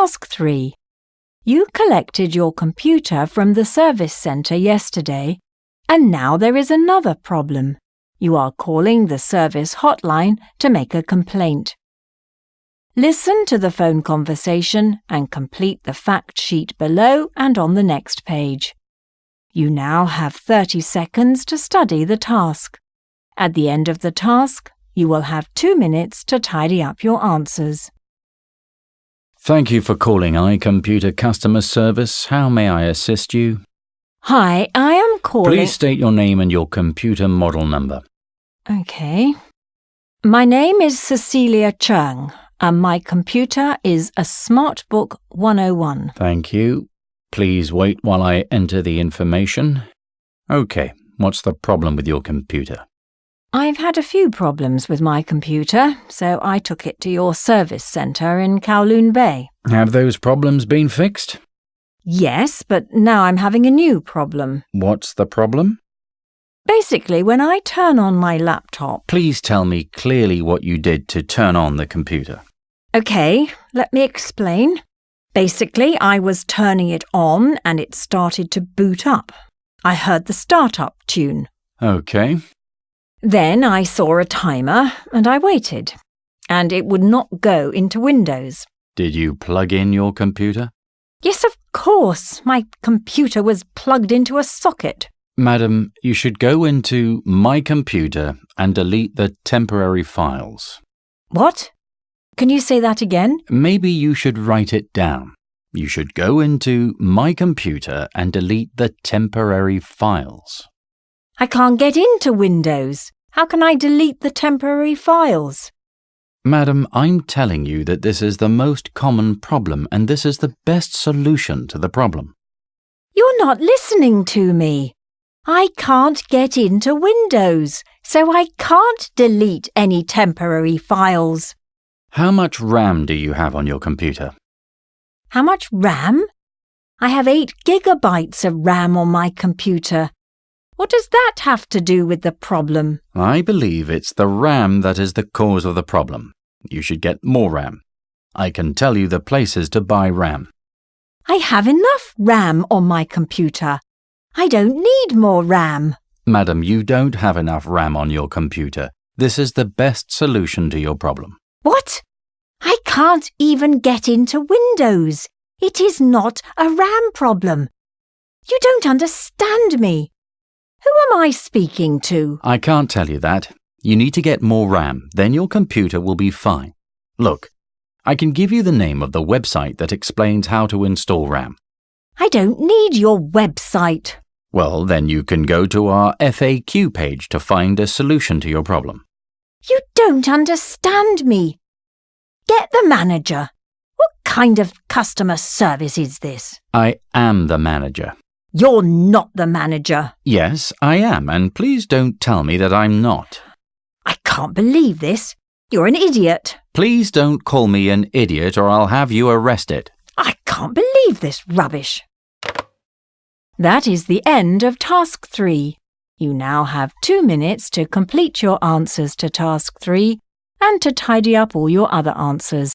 Task 3. You collected your computer from the service centre yesterday, and now there is another problem. You are calling the service hotline to make a complaint. Listen to the phone conversation and complete the fact sheet below and on the next page. You now have 30 seconds to study the task. At the end of the task, you will have two minutes to tidy up your answers. Thank you for calling iComputer Customer Service. How may I assist you? Hi, I am calling. Please state your name and your computer model number. Okay. My name is Cecilia Chung, and my computer is a SmartBook 101. Thank you. Please wait while I enter the information. Okay, what's the problem with your computer? I've had a few problems with my computer, so I took it to your service centre in Kowloon Bay. Have those problems been fixed? Yes, but now I'm having a new problem. What's the problem? Basically, when I turn on my laptop. Please tell me clearly what you did to turn on the computer. Okay, let me explain. Basically, I was turning it on and it started to boot up. I heard the startup tune. Okay. Then I saw a timer and I waited, and it would not go into Windows. Did you plug in your computer? Yes, of course, my computer was plugged into a socket. Madam, you should go into My Computer and delete the temporary files. What? Can you say that again? Maybe you should write it down. You should go into My Computer and delete the temporary files. I can't get into Windows. How can I delete the temporary files? Madam, I'm telling you that this is the most common problem and this is the best solution to the problem. You're not listening to me. I can't get into Windows, so I can't delete any temporary files. How much RAM do you have on your computer? How much RAM? I have 8 gigabytes of RAM on my computer. What does that have to do with the problem? I believe it's the RAM that is the cause of the problem. You should get more RAM. I can tell you the places to buy RAM. I have enough RAM on my computer. I don't need more RAM. Madam, you don't have enough RAM on your computer. This is the best solution to your problem. What? I can't even get into Windows. It is not a RAM problem. You don't understand me. Who am I speaking to? I can't tell you that. You need to get more RAM, then your computer will be fine. Look, I can give you the name of the website that explains how to install RAM. I don't need your website. Well, then you can go to our FAQ page to find a solution to your problem. You don't understand me. Get the manager. What kind of customer service is this? I am the manager. You're not the manager. Yes, I am, and please don't tell me that I'm not. I can't believe this. You're an idiot. Please don't call me an idiot or I'll have you arrested. I can't believe this rubbish. That is the end of Task 3. You now have two minutes to complete your answers to Task 3 and to tidy up all your other answers.